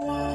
Wow.